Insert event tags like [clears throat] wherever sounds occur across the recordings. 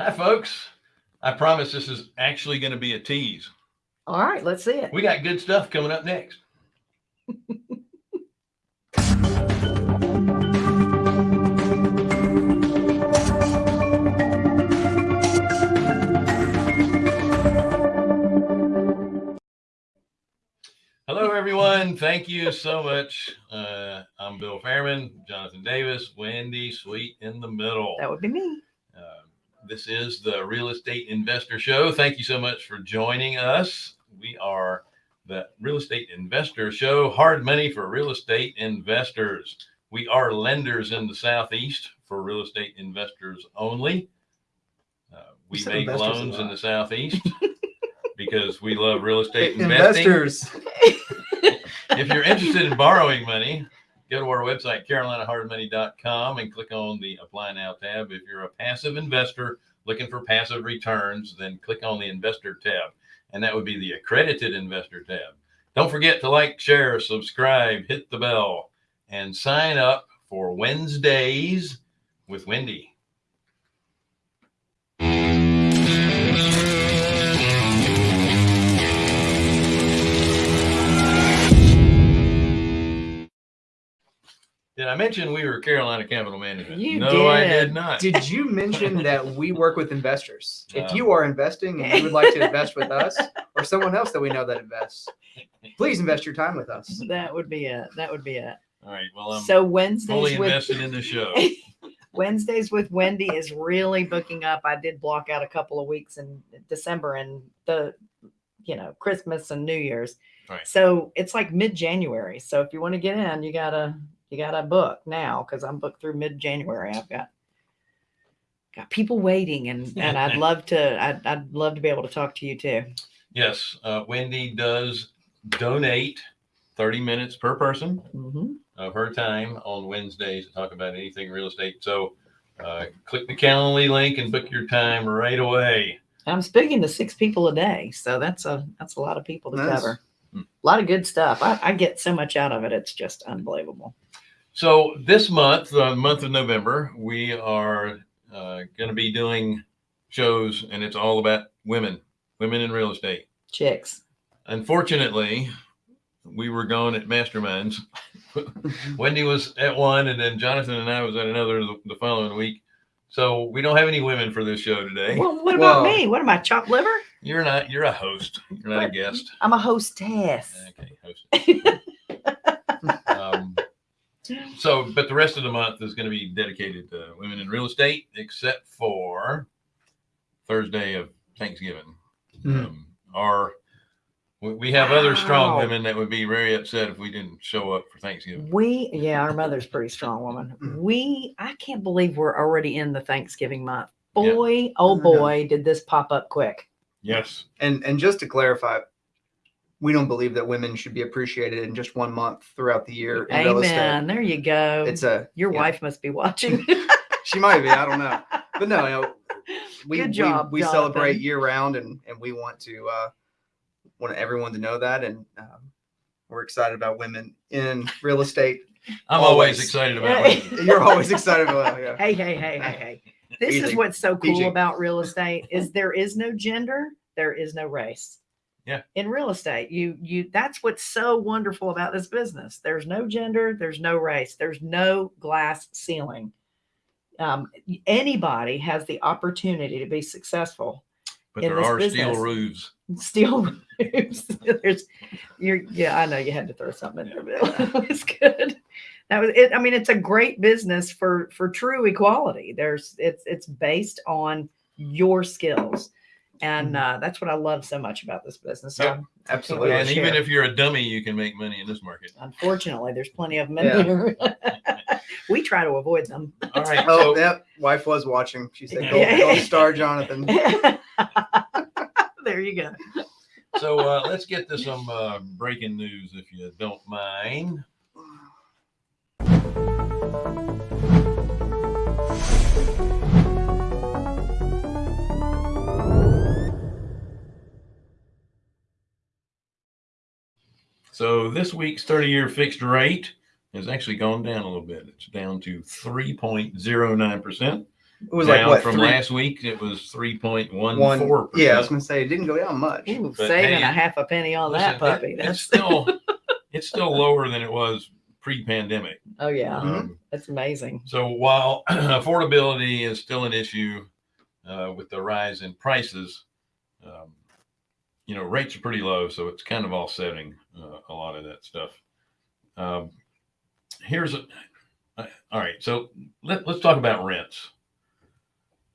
Hi, folks. I promise this is actually going to be a tease. All right, let's see it. We got good stuff coming up next. Hello, everyone. Thank you so much. Uh, I'm Bill Fairman, Jonathan Davis, Wendy Sweet in the middle. That would be me. This is the Real Estate Investor Show. Thank you so much for joining us. We are the Real Estate Investor Show, hard money for real estate investors. We are lenders in the Southeast for real estate investors only. Uh, we make loans in the Southeast [laughs] because we love real estate [laughs] investing. Investors. If you're interested in borrowing money, go to our website, carolinahardmoney.com, and click on the Apply Now tab. If you're a passive investor looking for passive returns, then click on the Investor tab, and that would be the Accredited Investor tab. Don't forget to like, share, subscribe, hit the bell, and sign up for Wednesdays with Wendy. Did I mention we were Carolina Capital Management? You no, I did. did not. Did you mention that we work with investors? [laughs] If Um, you are investing and you would like to invest with us [laughs] or someone else that we know that invests, please invest your time with us. That would be it. That would be it. All right. Well, I'm so fully Wednesdays with invested in the show. [laughs] Wednesdays with Wendy is really booking up. I did block out a couple of weeks in December and the, you know, Christmas and New Year's. Right. So it's like mid January. So if you want to get in, you gotta you gotta book now because I'm booked through mid January. I've got got people waiting and and I'd love to [laughs] I'd, I'd love to be able to talk to you too. Yes, uh, Wendy does donate 30 minutes per person hmm of her time on Wednesdays to talk about anything real estate. So uh, click the Calendly link and book your time right away. I'm speaking to six people a day, so that's a that's a lot of people to Nice. cover. Hmm. A lot of good stuff. I, I get so much out of it. It's just unbelievable. So this month, the month of November, we are uh, going to be doing shows, and it's all about women, women in real estate. Chicks. Unfortunately, we were going at masterminds. [laughs] Wendy was at one, and then Jonathan and I was at another the, the following week. So we don't have any women for this show today. Well, what about Well- me? What am I, chopped liver? You're not. You're a host. You're not a guest. I'm a hostess. Okay, host. [laughs] so, but the rest of the month is going to be dedicated to women in real estate, except for Thursday of Thanksgiving. Mhm. Um, our we, we have other strong Wow. women that would be very upset if we didn't show up for Thanksgiving. We, yeah, our mother's pretty strong woman. Mhm. We, I can't believe we're already in the Thanksgiving month. Yeah. Boy, oh Mhm. boy, did this pop up quick. Yes. And and just to clarify, we don't believe that women should be appreciated in just one month throughout the year in real estate. Amen. There you go. It's a Your yeah. wife must be watching. [laughs] she might be, I don't know. But no, you know, [laughs] we Good we- job, we, celebrate year round and and we want to uh want everyone to know that and um, we're excited about women in real estate. [laughs] I'm always, Always. excited about Hey. women. You're always excited about yeah. hey, hey, hey, hey, hey. This is what's so cool PG. about real estate is there is no gender, there is no race. Yeah. In real estate, you you that's what's so wonderful about this business. There's no gender, there's no race, there's no glass ceiling. Um, anybody has the opportunity to be successful. But there are business. [laughs] steel roofs. Steel roofs. [laughs] There's you're yeah, I know you had to throw something in there, Bill. [laughs] It was good. That was it. I mean, it's a great business for for true equality. There's it's it's based on your skills. And uh, that's what I love so much about this business. So Yep. Absolutely. And even if you're a dummy, you can make money in this market. unfortunately, there's plenty of them in Yeah. here. [laughs] we try to avoid them. All right. [laughs] Oh, So yep. Wife was watching. She said, Yeah. "Go, go star, Jonathan." [laughs] there you go. so uh, let's get to some uh, breaking news, if you don't mind. So this week's 30-year fixed rate has actually gone down a little bit. It's down to 3.09%. It was like what from three, last week, it was three point one one. four. Yeah, I was gonna say it didn't go down much. Ooh, But saving hey, a half a penny on that puppy. it's That's still [laughs] it's still lower than it was pre-pandemic. oh yeah, Mhm. Um, that's amazing. so while [clears throat] affordability is still an issue uh, with the rise in prices, um, you know rates are pretty low, so it's kind of offsetting uh, a lot of that stuff. Um, here's a uh, all right. So let, let's talk about rents.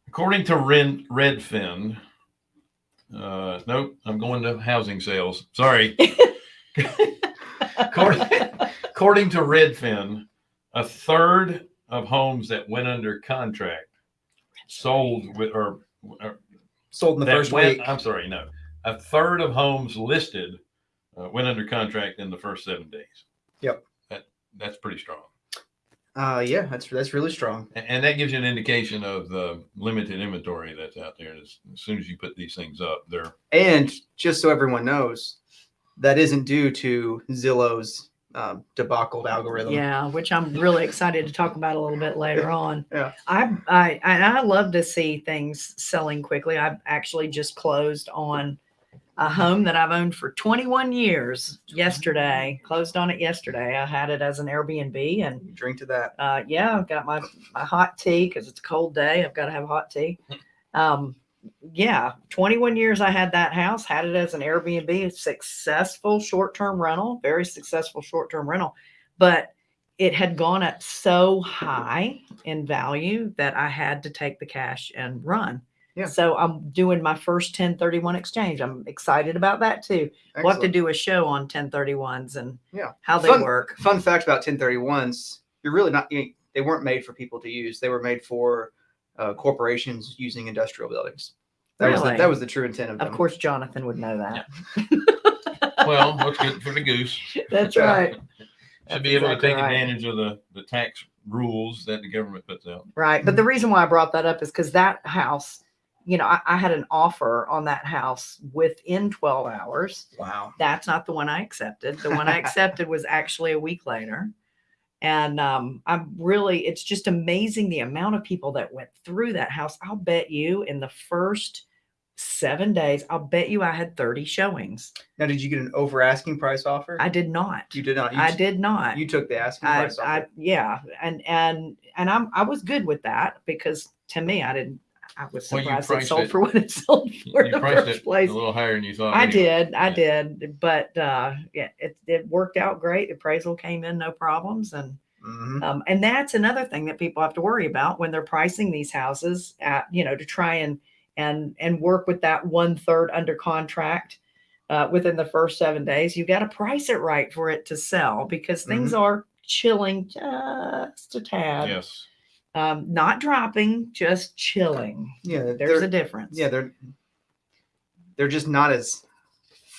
According to Ren, Redfin, uh, nope, I'm going to housing sales. Sorry. [laughs] according, according to Redfin, a third of homes that went under contract sold with or, or Sold in the first went, week. I'm sorry, no, a third of homes listed uh, went under contract in the first seven days. Yep. That that's pretty strong. Uh, yeah, that's that's really strong. A- And that gives you an indication of the limited inventory that's out there. As, as soon as you put these things up, they're And just so everyone knows, that isn't due to Zillow's um, debacle algorithm. Yeah, which I'm really excited to talk about a little bit later on. Yeah. I I I love to see things selling quickly. I've actually just closed on a home that I've owned for 21 years yesterday. Closed on it yesterday. I had it as an Airbnb and Drink to that. uh, yeah, I've got my my hot tea because it's a cold day. I've got to have hot tea. Um, yeah, 21 years I had that house, had it as an Airbnb, a successful short term rental, very successful short term rental, but it had gone up so high in value that I had to take the cash and run. Yeah. So I'm doing my first 1031 exchange. I'm excited about that too. We'll have to do a show on 1031s and Yeah. how they Fun- work. Fun fact about 1031s: you're really not. You, they weren't made for people to use. They were made for uh, corporations using industrial buildings. That was the, that was the true intent of them. Of course, Jonathan would know that. [laughs] well, what's good for the goose. That's Yeah. right. [laughs] Should be able exactly to take right. advantage of the the tax rules that the government puts out. Right. But the reason why I brought that up is because that house, you know, I, I had an offer on that house within 12 hours. Wow. That's not the one I accepted. The one I [laughs] accepted was actually a week later. And um, I'm really, it's just amazing the amount of people that went through that house. I'll bet you in the first seven days, I'll bet you I had 30 showings. Now, did you get an over asking price offer? I did not. you did not. You, I did not. You took the asking I, price I yeah, and and and I'm I was good with that because to me I didn't I was Well, you surprised it priced sold it- for what it sold for in You the priced first it place. a little higher than you thought. I anyway. did, I did, but uh, yeah, it it worked out great. Appraisal came in no problems, and Mhm. um, and that's another thing that people have to worry about when they're pricing these houses at you know to try and and and work with that one third under contract uh, within the first seven days. You got to price it right for it to sell because things are chilling just a tad. Yes. Um, not dropping, just chilling. Yeah, There's a difference. Yeah, they're they're just not as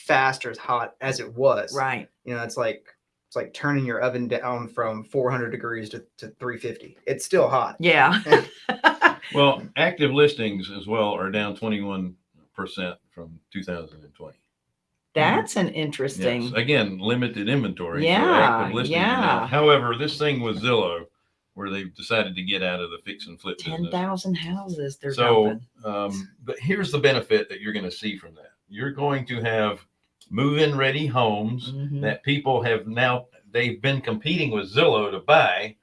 fast or as hot as it was. right. You know, it's like it's like turning your oven down from 400 degrees to, to 350. It's still hot. Yeah. [laughs] Well, active listings as well are down 21% from 2020. That's an interesting. Yes. Again, limited inventory. Yeah, active listings are yeah. However, this thing with Zillow, where they've decided to get out of the fix and flip 10,000 houses they're So, um, but here's the benefit that you're going to see from that. You're going to have move-in ready homes Mhm. that people have now they've been competing with Zillow to buy.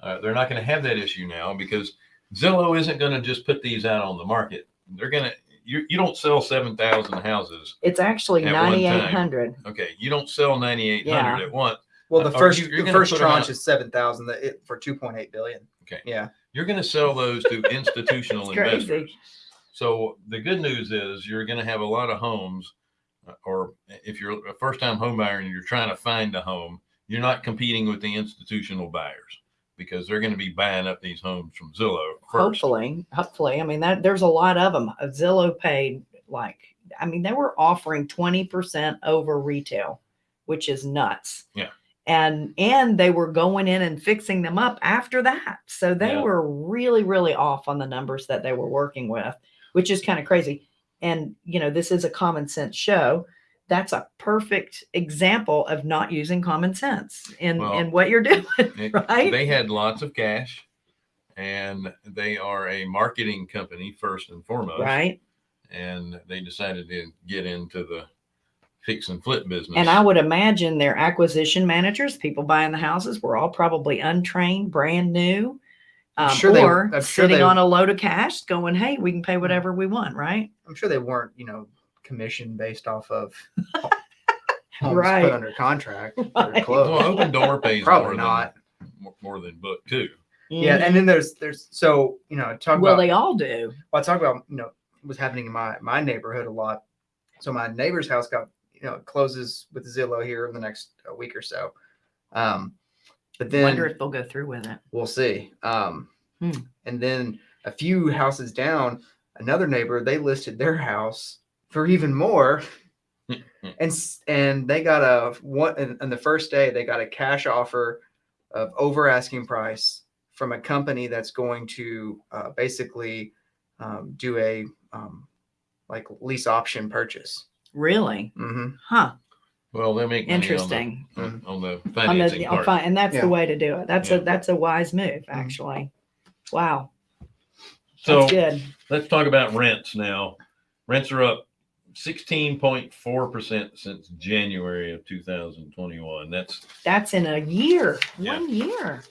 Uh, they're not going to have that issue now because Zillow isn't going to just put these out on the market. They're going to you you don't sell 7,000 houses. It's actually At one time. ninety eight hundred. Okay, you don't sell 9,800 at once. Well, the Are first you- you're the gonna first put 'em tranche out- is 7,000 for 2.8 billion. Okay. Yeah. You're going to sell those to institutional [laughs] It's crazy. investors. So the good news is you're going to have a lot of homes, uh, or if you're a first-time home buyer and you're trying to find a home, you're not competing with the institutional buyers because they're going to be buying up these homes from Zillow first. Hopefully, hopefully. I mean that there's a lot of them. Zillow paid like I mean they were offering twenty percent over retail, which is nuts. Yeah. And and they were going in and fixing them up after that. So they Yeah. were really really off on the numbers that they were working with, which is kind of crazy. And you know this is a common sense show. That's a perfect example of not using common sense in Well, in what you're [laughs] doing. It- Right? They had lots of cash and they are a marketing company first and foremost. Right. And they decided to get into the fix and flip business. And I would imagine their acquisition managers, people buying the houses, were all probably untrained, brand new. I'm Um, sure they- or I'm sure sitting they- on a load of cash going, hey, we can pay whatever we want, right? I'm sure they weren't, you know, commission based off of [laughs] homes Right. put under contract or Right. well, Opendoor [laughs] pays Probably more not. than more than book two. Yeah, and then there's there's so you know talk well, about they all do. well, I talk about you know what's happening in my my neighborhood a lot. So my neighbor's house got you know closes with Zillow here in the next uh, week or so. Um, but then Wonder if they'll go through with it. we'll see. Um, Hmm. and then a few houses down, another neighbor they listed their house for even more. [laughs] and and they got a one and, and the first day they got a cash offer of over asking price from a company that's going to uh, basically um, do a um, like lease option purchase. Really? hmm Huh. Well, they make money Interesting. on the, on, on the On the- financing on part. fi- and that's Yeah. the way to do it. That's Yeah. a that's a wise move, Mhm. actually. Wow. so That's good. let's talk about rents now. Rents are up 16.4% since January of 2021. That's That's in a year. Yeah. One year.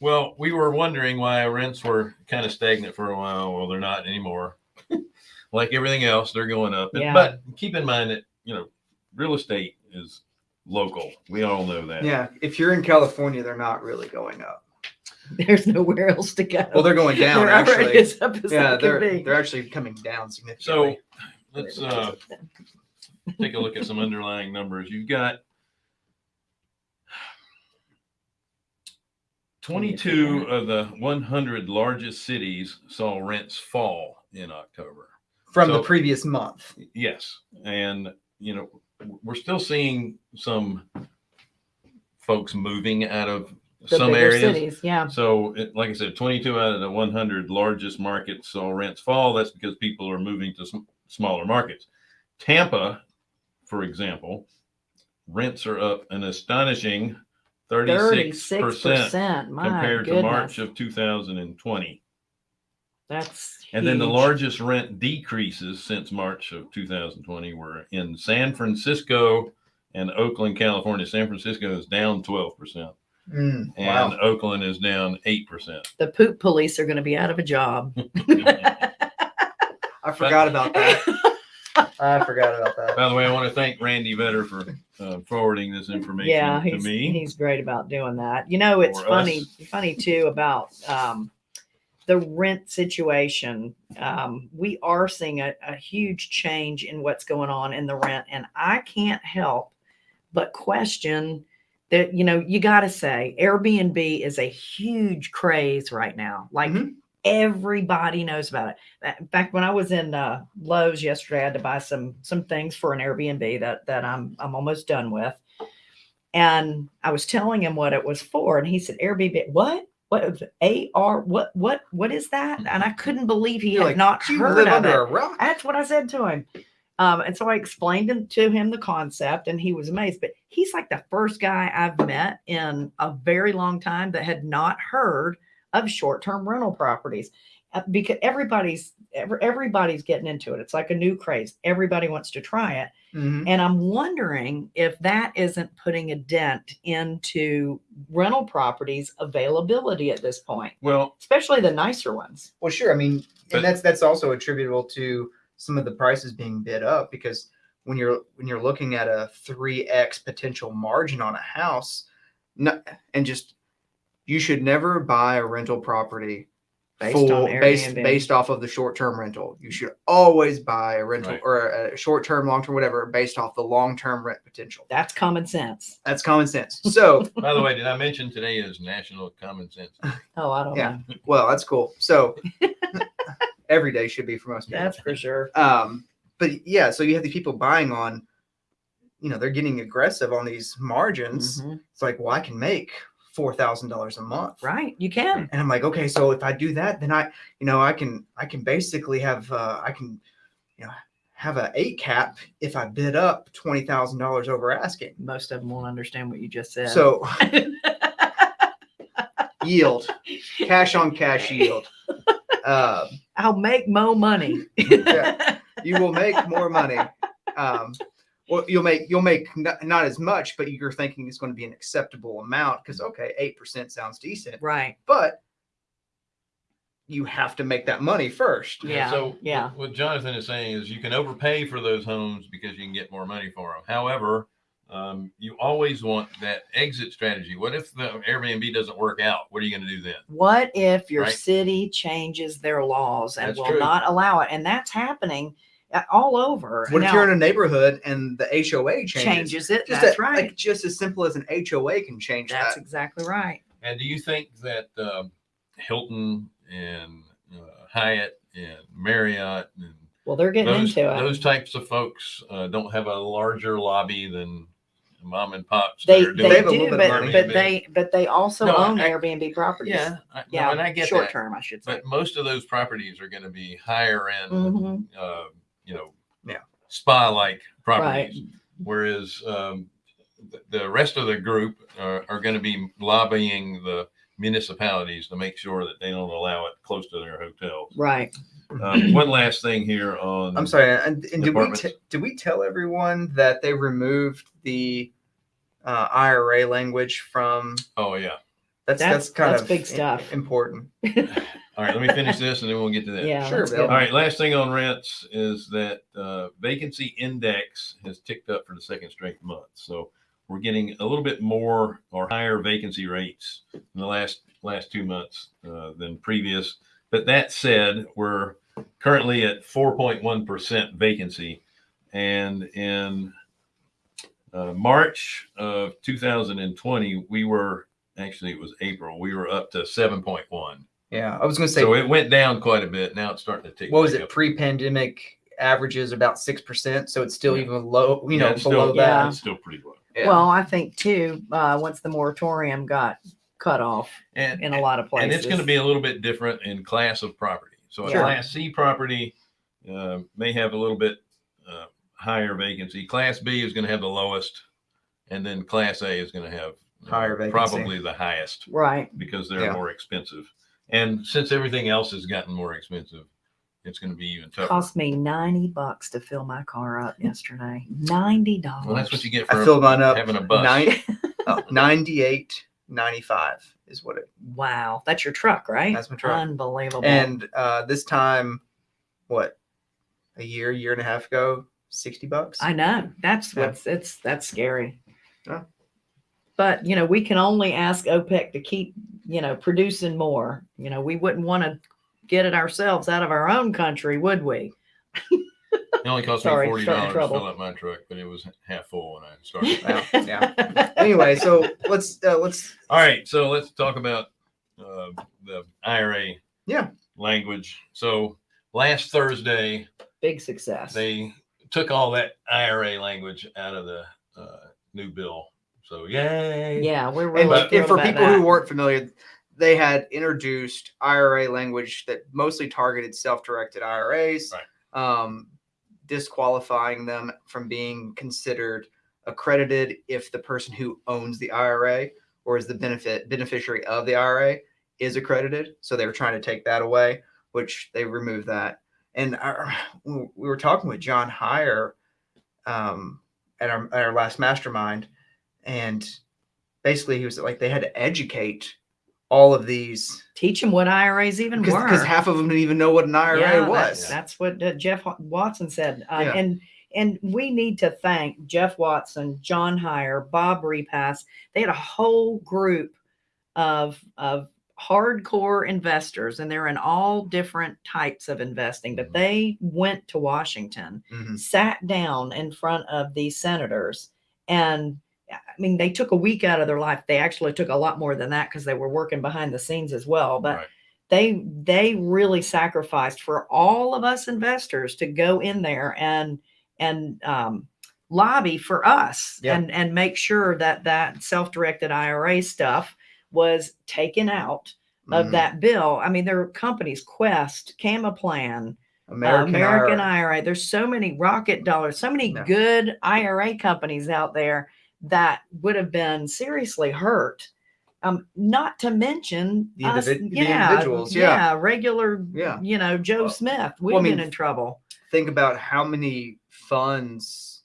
well, we were wondering why rents were kind of stagnant for a while. Well, they're not anymore. Like everything else, they're going up. Yeah. But keep in mind that, you know, real estate is local. We all know that. Yeah, if you're in California, they're not really going up. [laughs] There's nowhere else to go. Well, they're going down They're actually. as up as Yeah, they're they're actually coming down significantly. So let's uh, take a look at some underlying numbers. You've got 22 of the 100 largest cities saw rents fall in October. From the previous month. Yes. And, you know, we're still seeing some folks moving out of The some bigger areas. cities, yeah. So, it, like I said, 22 out of the 100 largest markets saw rents fall. That's because people are moving to sm- smaller markets. Tampa, for example, rents are up an astonishing 36%, Thirty-six percent. Compared goodness. to March of 2020. That's And then the largest rent decreases since March of 2020 were in San Francisco and Oakland, California. San Francisco is down 12%, Mm, and wow. Oakland is down 8%. the poop police are going to be out of a job. [laughs] I forgot about that. I forgot about that. By the way, I want to thank Randy Vetter for uh, forwarding this information yeah, to me. he's great about doing that. You know, it's Or funny us. funny too about um, the rent situation. Um, we are seeing a, a huge change in what's going on in the rent, and I can't help but question that. You know, you got to say Airbnb is a huge craze right now. Like Mhm. everybody knows about it. In fact, when I was in uh, Lowe's yesterday, I had to buy some some things for an Airbnb that that I'm I'm almost done with. And I was telling him what it was for, and he said, "Airbnb, what? What is? AR? What? What? What is that?" And I couldn't believe he You're had like, not "You heard of it. That's what I said to him. Um, and so I explained him, to him the concept, and he was amazed. But he's like the first guy I've met in a very long time that had not heard of short-term rental properties, Uh, because everybody's every, everybody's getting into it. It's like a new craze. Everybody wants to try it, Mhm. and I'm wondering if that isn't putting a dent into rental properties availability at this point, Well, especially the nicer ones. Well, sure. I mean, But- and that's that's also attributable to some of the prices being bid up because when you're when you're looking at a three x potential margin on a house, no, and just you should never buy a rental property Based full on based based off of the short term rental. You should always buy a rental Right. or a short term, long term, whatever, based off the long term rent potential. That's common sense. That's common sense. So, [laughs] [laughs] by the way, did I mention today is National Common Sense? [laughs] Oh, I don't Yeah. know. well, that's cool. So, every day should be for most people. That's for sure. um but yeah so you have these people buying on you know they're getting aggressive on these margins Mhm. it's like well i can make four thousand dollars a month Right. You can. and i'm like okay so if i do that then i you know i can i can basically have uh i can you know have a eight cap if i bid up twenty thousand dollars over asking Most of them won't understand what you just said. so [laughs] yield, cash on cash yield. Um, I'll make more money. Yeah. you will make more money. Um, well, you'll make you'll make not, not as much, but you're thinking it's going to be an acceptable amount because okay, eight percent sounds decent, right. but you have to make that money first. Yeah, So yeah. What Jonathan is saying is you can overpay for those homes because you can get more money for them. However, um, you always want that exit strategy. What if the Airbnb doesn't work out? What are you going to do then? What if your Right. city changes their laws and That's will true. not allow it? And that's happening all over. What if you're in a neighborhood and the HOA changes? changes it? Just That's a- right. Like just as simple as an HOA can change that's that. exactly right. And do you think that um, Hilton and uh, Hyatt and Marriott and Well, they're getting those, into it. those types of folks uh, don't have a larger lobby than mom and pops? they they doing They have a little do, bit but but they but they also No, own I- Airbnb properties. yeah, I, no, yeah, and I get short that. term, I should say. But most of those properties are going to be higher end, Mhm. uh, you know, Yeah. spa like Right. properties. Whereas um, th- the rest of the group are, are going to be lobbying the municipalities to make sure that they don't allow it close to their hotels. Right. Um, one last thing here on. I'm sorry, and, and did we t- did we tell everyone that they removed the uh, IRA language from? Oh yeah. That's That's- that's, kind that's of big stuff. important. [laughs] All right, let me finish this and then we'll get to that. Yeah. Sure, that's Bill. good. All right, last thing on rents is that uh, vacancy index has ticked up for the second straight month. So we're getting a little bit more or higher vacancy rates in the last last two months uh, than previous. But that said, we're currently at 4.1% vacancy, and in uh, March of 2020, we were actually it was April. We were up to 7.1. Yeah, I was going to say, So it went down quite a bit. Now it's starting to tick. what was it? up. Pre-pandemic averages about six percent, so it's still Yeah. even low. You Yeah, know, below still, Yeah. that. It's still pretty low. Yeah. Well, I think too, uh, once the moratorium got cut off And, in a lot of places. and it's going to be a little bit different in class of property. So a Sure. class C property uh, may have a little bit uh, higher vacancy. Class B is going to have the lowest, and then class A is going to have Higher vacancy. probably the highest right. because they're Yeah. more expensive. And since everything else has gotten more expensive, it's going to be even tougher. Cost me 90 bucks to fill my car up yesterday. $90. well, that's what you get for I filled mine up. having a bus. Nine, [laughs] oh, 98, 95 is what it. Wow. That's your truck, right? That's my truck. Unbelievable. And uh, this time, what, a year, year and a half ago, sixty bucks. I know that's Yeah. what's it's that's scary. Yeah. But you know, we can only ask OPEC to keep, you know, producing more. You know, we wouldn't want to get it ourselves out of our own country, would we? It only cost Sorry, me forty dollars to fill up my truck, but it was half full when I started. Wow, yeah. anyway, so let's uh, let's All right, so let's talk about uh, the IRA. Yeah. Language. So last Thursday, Big success. they took all that IRA language out of the uh, new bill. So yay! yeah, we're and, really and thrilled for about people who weren't familiar, they had introduced IRA language that mostly targeted self-directed IRAs, um, disqualifying them from being considered accredited if the person who owns the IRA or is the benefit beneficiary of the IRA is accredited. So they were trying to take that away, which they removed that. And our, we were talking with John Heyer um, at our at our last mastermind, and basically he was like they had to educate all of these teach them what IRAs even were. because half of them didn't even know what an IRA Yeah, was. That's, that's what uh, Jeff Watson said. Uh, Yeah. And and we need to thank Jeff Watson, John Heyer, Bob Repass. They had a whole group of of hardcore investors, and they're in all different types of investing. But Mhm. they went to Washington, Mhm. sat down in front of these senators, and I mean, they took a week out of their life. They actually took a lot more than that because they were working behind the scenes as well. But Right. they they really sacrificed for all of us investors to go in there and and um, lobby for us Yeah. and and make sure that that self-directed IRA stuff was taken out of Mhm. that bill. I mean, there are companies, Quest, Camaplan, American, American IRA. IRA. There's so many rocket dollars, so many Yeah. good IRA companies out there that would have been seriously hurt Um, not to mention The us, the yeah, individuals, yeah. regular, Yeah. you know, Joe Well, Smith. We've well, I mean, been in trouble. think about how many funds,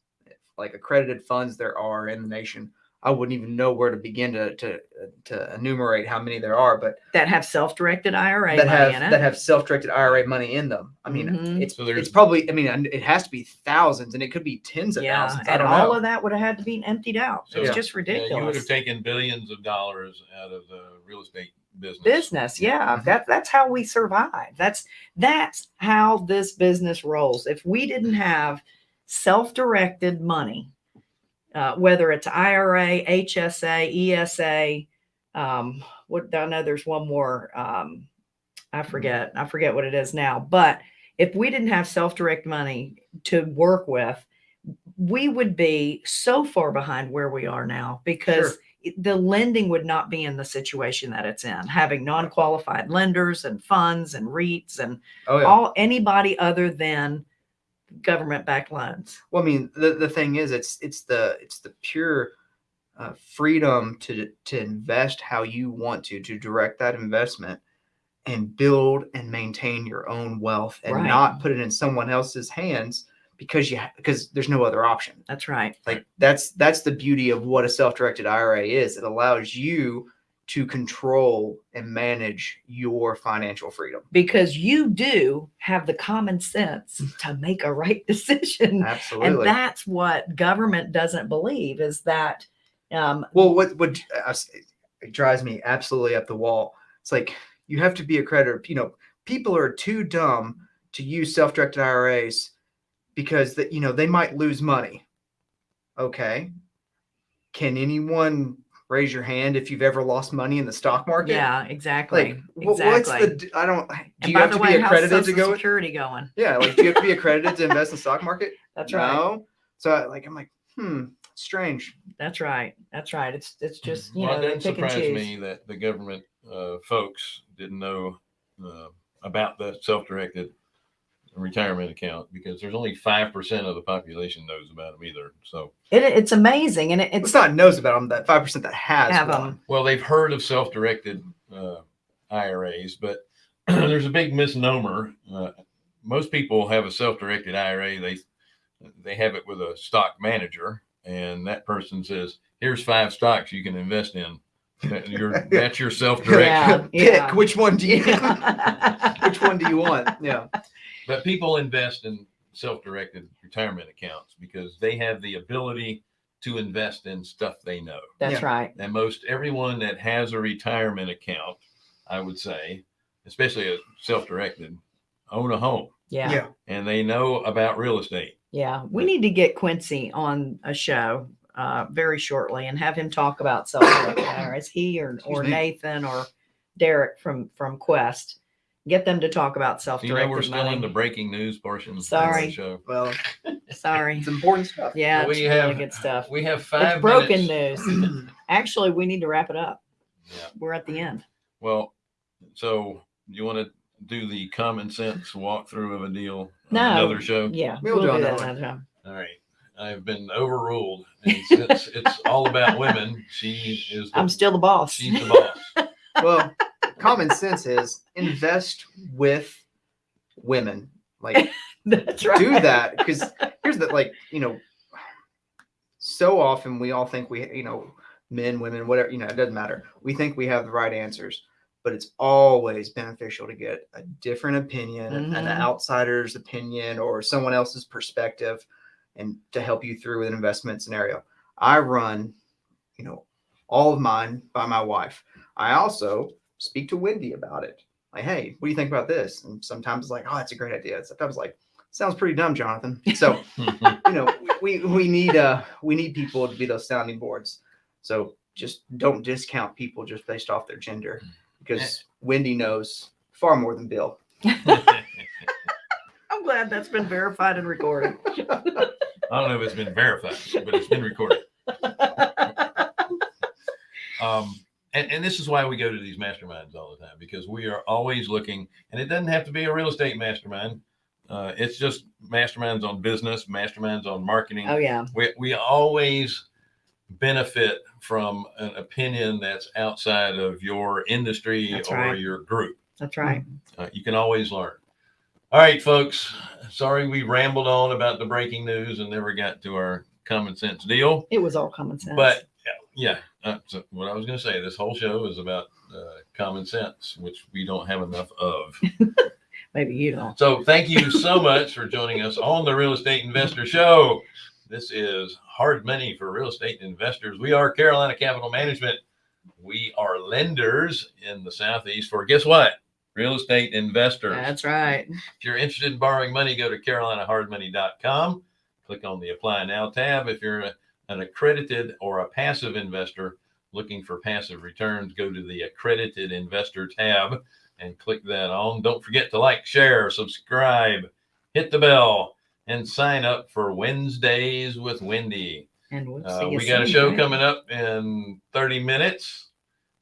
like accredited funds, there are in the nation. I wouldn't even know where to begin to to to enumerate how many there are, but that have self-directed IRA that money have in that have self-directed IRA money in them. I mean, Mhm. it's So it's probably. I mean, it has to be thousands, and it could be tens of yeah, thousands. I and all know. of that would have had to be emptied out. So- it's Yeah. just Yeah, you would have taken billions of dollars out of the real estate business. business yeah Mhm. that that's how we survive that's that's how this business rolls if we didn't have self-directed money uh, whether it's ira hsa esa um what i know there's one more um i forget i forget what it is now but if we didn't have self-direct money to work with we would be so far behind where we are now because it- the lending would not be in the situation that it's in having non-qualified lenders and funds and REITs and Oh yeah. all anybody other than government backed loans. Well, I mean, the, the thing is, it's it's the it's the pure uh, freedom to to invest how you want to to direct that investment and build and maintain your own wealth and Right. not put it in someone else's hands because you because there's no other option. That's right. Like that's that's the beauty of what a self-directed IRA is. It allows you to control and manage your financial freedom. Because you do have the common sense to make a right [laughs] decision. Absolutely. And that's what government doesn't believe is that um, Well, what what uh, it drives me absolutely up the wall. It's like you have to be a creditor. You know, people are too dumb to use self-directed IRAs because that you know they might lose money. Okay, can anyone raise your hand if you've ever lost money in the stock market? yeah, exactly. Like, exactly. what's the? d- I don't. Do and you have to way, be accredited to go? security going? Yeah, like do you have to be accredited to invest in the stock market? [laughs] That's right. So I, like I'm like, hmm, strange. That's right. That's right. It's it's just you well, know it they doesn't surprise me that the government uh, folks didn't know uh, about the self-directed retirement account because there's only five percent of the population knows about them either. So, It, it's amazing, and it, It's it's not knows about them. That five percent that has Have one. 'em. well, they've heard of self-directed uh, IRAs, but [clears throat] there's a big misnomer. Uh, most people have a self-directed IRA. They they have it with a stock manager, and that person says, "Here's five stocks you can invest in." That- Your, [laughs] that's your self-directed. Yeah, Pick which one do you Yeah. [laughs] which one do you want? Yeah. But people invest in self-directed retirement accounts because they have the ability to invest in stuff they know. That's Yeah. right. And most everyone that has a retirement account, I would say, especially a self-directed, own a home Yeah. Yeah. and they know about real estate. Yeah, we need to get Quincy on a show uh, very shortly and have him talk about self-directed [coughs] IRAs. He or or me. Nathan or Derek from from Quest, get them to talk about You self-directed know, we're still money. in the breaking news portion of the Sorry. show. Well, [laughs] Sorry, it's important stuff. yeah, We it's really have- good stuff. We have five It's broken minutes. news. [coughs] [coughs] Actually, we need to wrap it up. Yeah. We're at the end. Well, so you want to do the common sense walkthrough of a deal on No. another show? Yeah, We'll we'll, do do that one. another time. All right. I've been overruled. And since it's all about women, she is the, I'm still the boss. she's the boss. [laughs] Well, common sense is invest with women. Like [laughs] That's right. do that because here's the like you know so often we all think we you know men women whatever you know it doesn't matter we think we have the right answers but it's always beneficial to get a different opinion an- an Mhm. outsider's opinion or someone else's perspective and to help you through with an investment scenario. I run you know all of mine by my wife. I also speak to wendy about it. Like hey what do you think about this? And sometimes it's like oh that's a great idea. Sometimes like sounds pretty dumb jonathan. [laughs] So [laughs] you know we we need uh we need people to be those sounding boards. So just don't discount people just based off their gender because wendy knows far more than bill. [laughs] I'm glad that's been verified and recorded. I don't know if it's been verified, but it's been recorded. Um, and, and this is why we go to these masterminds all the time because we are always looking, and it doesn't have to be a real estate mastermind. Uh, it's just masterminds on business, masterminds on marketing. oh yeah. We, we always benefit from an opinion that's outside of your industry That's or right. your group. That's right. Uh, you can always learn. All right, folks. Sorry we rambled on about the breaking news and never got to our common sense deal. It was all common sense. But yeah, uh, so what I was going to say, this whole show is about uh, common sense, which we don't have enough of. [laughs] maybe you don't. So thank you so much for joining us on the Real Estate Investor Show. This is hard money for real estate investors. We are Carolina Capital Management. We are lenders in the Southeast for guess what? Real estate investors. That's right. [laughs] If you're interested in borrowing money, go to carolinahardmoney.com. Click on the Apply Now tab. If you're a- an accredited or a passive investor looking for passive returns, go to the Accredited Investor tab and click that on. Don't forget to like, share, subscribe, hit the bell, and sign up for Wednesdays with Wendy. And we'll Uh, we got a show right? coming up in 30 minutes.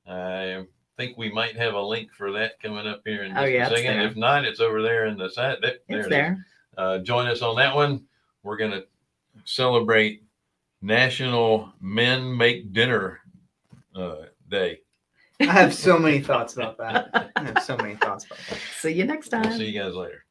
I think we might have a link for that coming up here in Oh, just yeah, a second. If not, it's over there in the side. There, there It's it is. there. Uh, join us on that one. We're going to celebrate National Men Make Dinner uh, Day. I have so many thoughts about that. I have so many thoughts about that. [laughs] See you next We'll time. see you guys later.